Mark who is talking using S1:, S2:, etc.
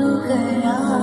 S1: 如何让？